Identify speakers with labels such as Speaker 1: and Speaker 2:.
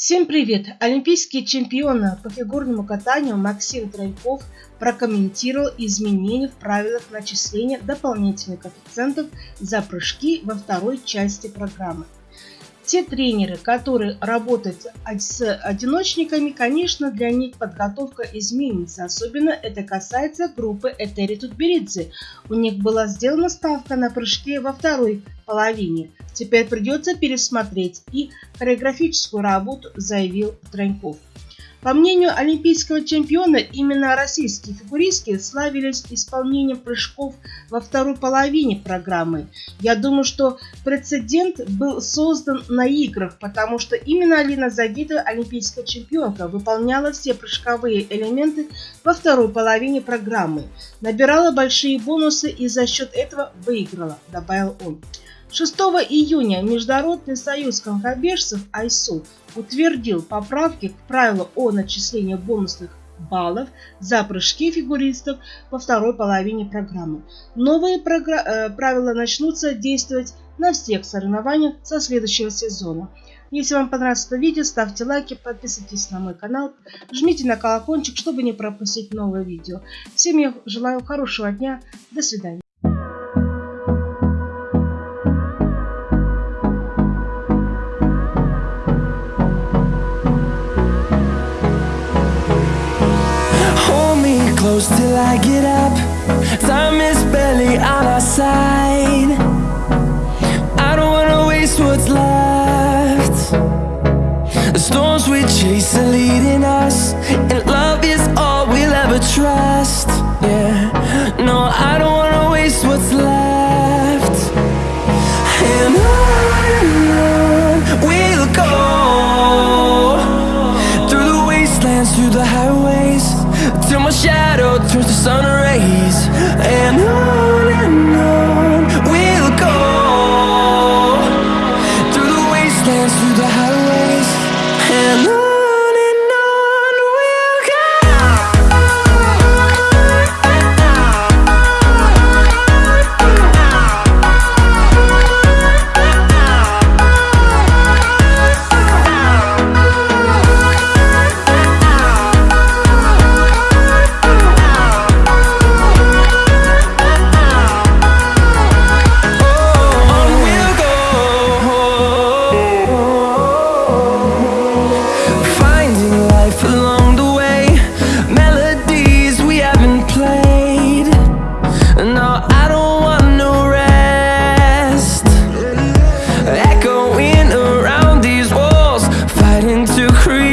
Speaker 1: Всем привет! Олимпийский чемпион по фигурному катанию Максим Троеков прокомментировал изменения в правилах начисления дополнительных коэффициентов за прыжки во второй части программы. Те тренеры, которые работают с одиночниками, конечно, для них подготовка изменится. Особенно это касается группы Этери Тутберидзе. У них была сделана ставка на прыжки во второй половине. Теперь придется пересмотреть и хореографическую работу, заявил Троньков. По мнению олимпийского чемпиона, именно российские фигуристки славились исполнением прыжков во второй половине программы. Я думаю, что прецедент был создан на играх, потому что именно Алина Загитова, олимпийская чемпионка, выполняла все прыжковые элементы во второй половине программы, набирала большие бонусы и за счет этого выиграла, добавил он. 6 июня Международный союз конькобежцев АЙСУ утвердил поправки к правилу о начислении бонусных баллов за прыжки фигуристов во второй половине программы. Новые э, правила начнутся действовать на всех соревнованиях со следующего сезона. Если вам понравилось это видео, ставьте лайки, подписывайтесь на мой канал, жмите на колокольчик, чтобы не пропустить новые видео. Всем я желаю хорошего дня, до свидания.
Speaker 2: Close till I get up. Time is barely on our side. I don't wanna waste what's left. The storms we chase are leading us And love is all we'll ever trust. Yeah, no, I don't wanna waste what's left. And on we'll go Through the wastelands, through the highways Till my shadow through the highways and I into creation